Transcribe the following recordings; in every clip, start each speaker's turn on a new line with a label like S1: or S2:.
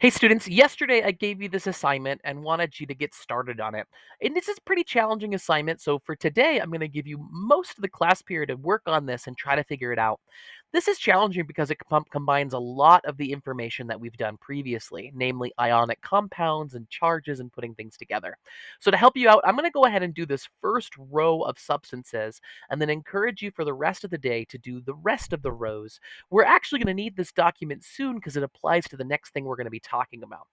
S1: Hey students, yesterday I gave you this assignment and wanted you to get started on it. And this is a pretty challenging assignment, so for today I'm going to give you most of the class period to work on this and try to figure it out. This is challenging because it com- combines a lot of the information that we've done previously, namely ionic compounds and charges and putting things together. So to help you out, I'm going to go ahead and do this first row of substances and then encourage you for the rest of the day to do the rest of the rows we're actually going to need this document soon because it applies to the next thing we're going to be talking about.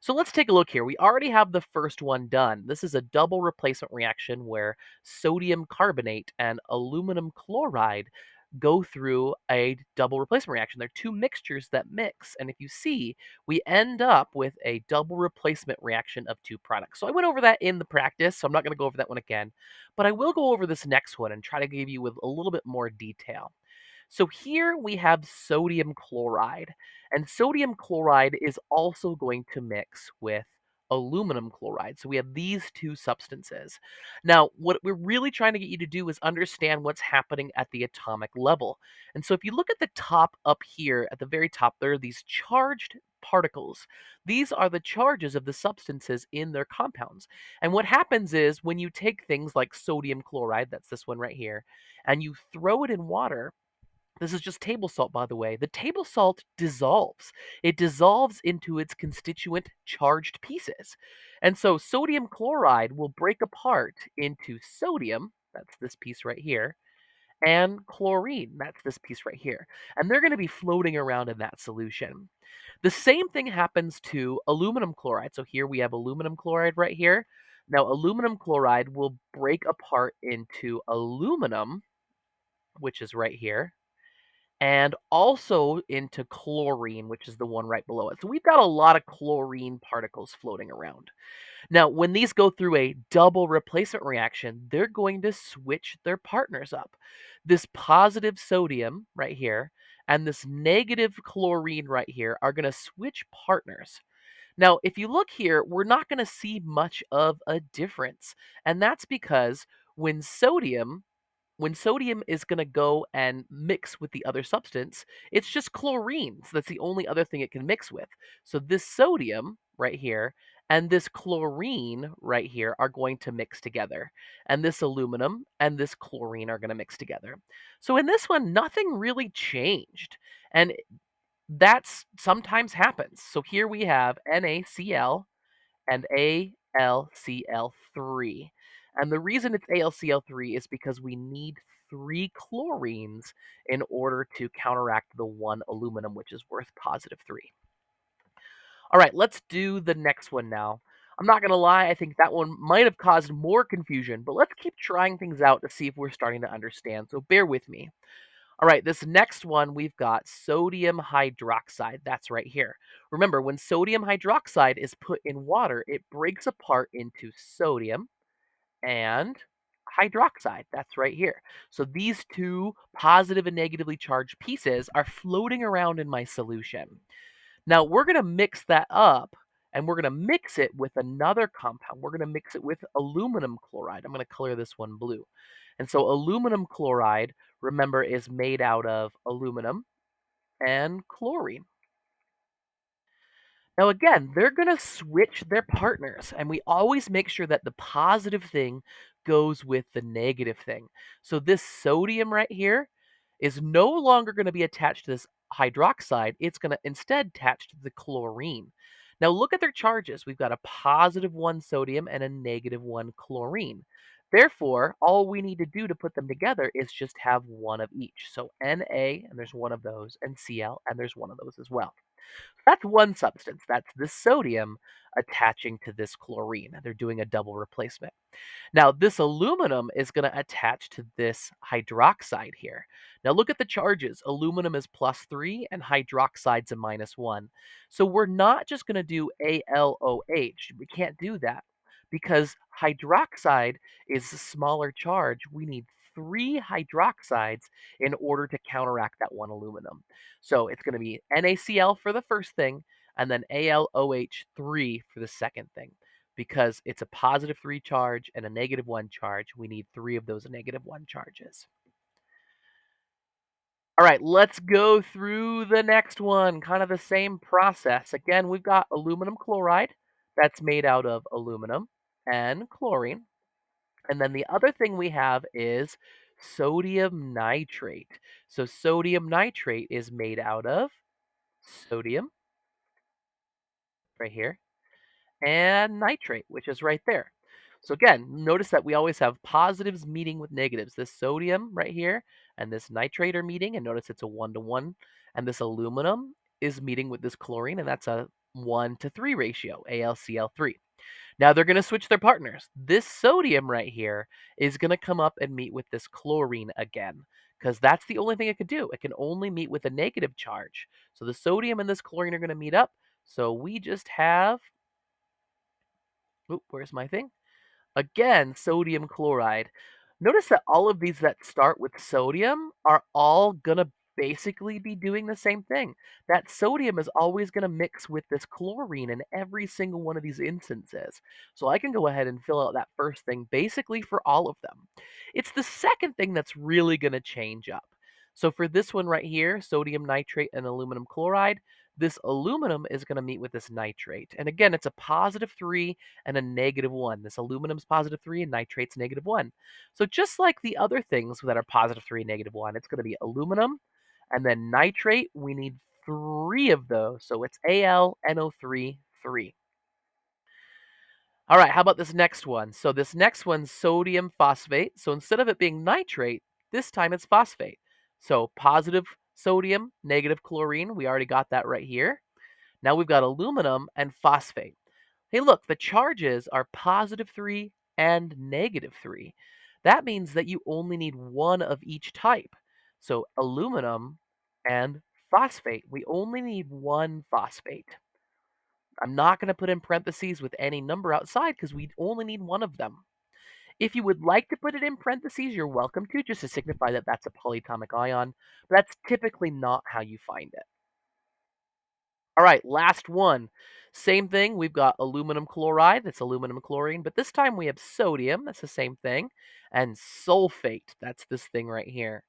S1: So let's take a look here. We already have the first one done. This is a double replacement reaction where sodium carbonate and aluminum chloride go through a double replacement reaction. They're two mixtures that mix. And if you see, we end up with a double replacement reaction of two products. So I went over that in the practice, so I'm not going to go over that one again. But I will go over this next one and try to give you with a little bit more detail. So here we have sodium chloride, and sodium chloride is also going to mix with aluminum chloride. So we have these two substances. Now, what we're really trying to get you to do is understand what's happening at the atomic level. And so if you look at the top up here, at the very top, there are these charged particles. These are the charges of the substances in their compounds. And what happens is when you take things like sodium chloride, that's this one right here, and you throw it in water, this is just table salt, by the way. The table salt dissolves. It dissolves into its constituent charged pieces. And so sodium chloride will break apart into sodium, that's this piece right here, and chlorine, that's this piece right here. And they're going to be floating around in that solution. The same thing happens to aluminum chloride. So here we have aluminum chloride right here. Now, aluminum chloride will break apart into aluminum, which is right here and also into chlorine, which is the one right below it. So we've got a lot of chlorine particles floating around. Now, when these go through a double replacement reaction, they're going to switch their partners up. This positive sodium right here and this negative chlorine right here are going to switch partners. Now, if you look here, we're not going to see much of a difference. And that's because when sodium when sodium is going to go and mix with the other substance, it's just chlorine. So that's the only other thing it can mix with. So this sodium right here and this chlorine right here are going to mix together. And this aluminum and this chlorine are going to mix together. So in this one, nothing really changed. And that's sometimes happens. So here we have NaCl and AlCl3. And the reason it's AlCl3 is because we need three chlorines in order to counteract the one aluminum, which is worth positive three. All right, let's do the next one now. I'm not going to lie, I think that one might have caused more confusion, but let's keep trying things out to see if we're starting to understand. So bear with me. All right, this next one, we've got sodium hydroxide. That's right here. Remember, when sodium hydroxide is put in water, it breaks apart into sodium and hydroxide. That's right here. So these two positive and negatively charged pieces are floating around in my solution. Now we're going to mix that up and we're going to mix it with another compound. We're going to mix it with aluminum chloride. I'm going to color this one blue. And so aluminum chloride, remember, is made out of aluminum and chlorine. Now, again, they're going to switch their partners, and we always make sure that the positive thing goes with the negative thing. So, this sodium right here is no longer going to be attached to this hydroxide, it's going to instead attach to the chlorine. Now, look at their charges. We've got a positive one sodium and a negative one chlorine. Therefore, all we need to do to put them together is just have one of each. So, Na, and there's one of those, and Cl, and there's one of those as well. That's one substance. That's the sodium attaching to this chlorine. They're doing a double replacement. Now, this aluminum is going to attach to this hydroxide here. Now, look at the charges. Aluminum is plus 3 and hydroxide's a minus 1. So we're not just going to do ALOH. We can't do that because hydroxide is a smaller charge. We need three hydroxides in order to counteract that one aluminum. So it's going to be NaCl for the first thing, and then AlOH3 for the second thing. Because it's a positive 3 charge and a negative 1 charge, we need three of those negative 1 charges. All right, let's go through the next one, kind of the same process. Again, we've got aluminum chloride that's made out of aluminum and chlorine. And then the other thing we have is sodium nitrate. So sodium nitrate is made out of sodium right here and nitrate, which is right there. So again, notice that we always have positives meeting with negatives. This sodium right here and this nitrate are meeting, and notice it's a one to one. And this aluminum is meeting with this chlorine, and that's a one to three ratio, AlCl3. Now they're going to switch their partners. This sodium right here is going to come up and meet with this chlorine again because that's the only thing it could do. It can only meet with a negative charge. So the sodium and this chlorine are going to meet up. So we just have, oop, where's my thing? Again, sodium chloride. Notice that all of these that start with sodium are all gonna basically be doing the same thing. That sodium is always gonna mix with this chlorine in every single one of these instances. So I can go ahead and fill out that first thing basically for all of them. It's the second thing that's really gonna change up. So for this one right here, sodium nitrate and aluminum chloride, this aluminum is going to meet with this nitrate. And again, it's a positive 3 and a negative 1. This aluminum's positive 3 and nitrate's negative 1. So just like the other things that are positive 3 and negative 1, it's going to be aluminum and then nitrate. We need three of those. So it's AlNO3 3. All right, how about this next one? So this next one's sodium phosphate. So instead of it being nitrate, this time it's phosphate. So positive sodium, negative chlorine. We already got that right here. Now we've got aluminum and phosphate. Hey, look, the charges are positive 3 and negative 3. That means that you only need one of each type. So aluminum and phosphate. We only need one phosphate. I'm not going to put in parentheses with any number outside because we only need one of them. If you would like to put it in parentheses, you're welcome to, just to signify that that's a polyatomic ion. But that's typically not how you find it. All right, last one. Same thing, we've got aluminum chloride, that's aluminum chlorine, but this time we have sodium, that's the same thing, and sulfate, that's this thing right here.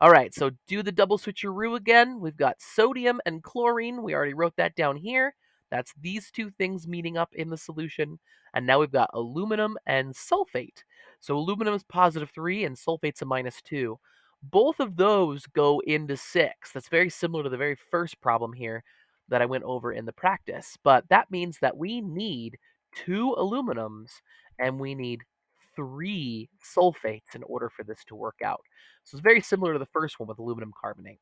S1: All right, so do the double switcheroo again. We've got sodium and chlorine. We already wrote that down here. That's these two things meeting up in the solution. And now we've got aluminum and sulfate. So aluminum is positive 3 and sulfate's a minus 2. Both of those go into 6. That's very similar to the very first problem here that I went over in the practice. But that means that we need two aluminums and we need three sulfates in order for this to work out. So it's very similar to the first one with aluminum carbonate.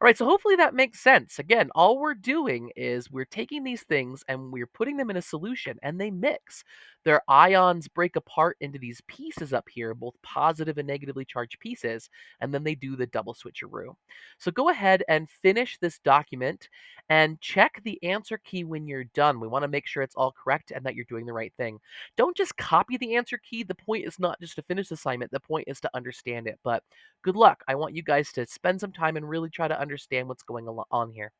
S1: All right, so hopefully that makes sense. Again, all we're doing is we're taking these things and we're putting them in a solution and they mix. Their ions break apart into these pieces up here, both positive and negatively charged pieces, and then they do the double switcheroo. So go ahead and finish this document and check the answer key when you're done. We want to make sure it's all correct and that you're doing the right thing. Don't just copy the answer key. The point is not just to finish the assignment, the point is to understand it. But good luck. I want you guys to spend some time and really try to understand what's going on here.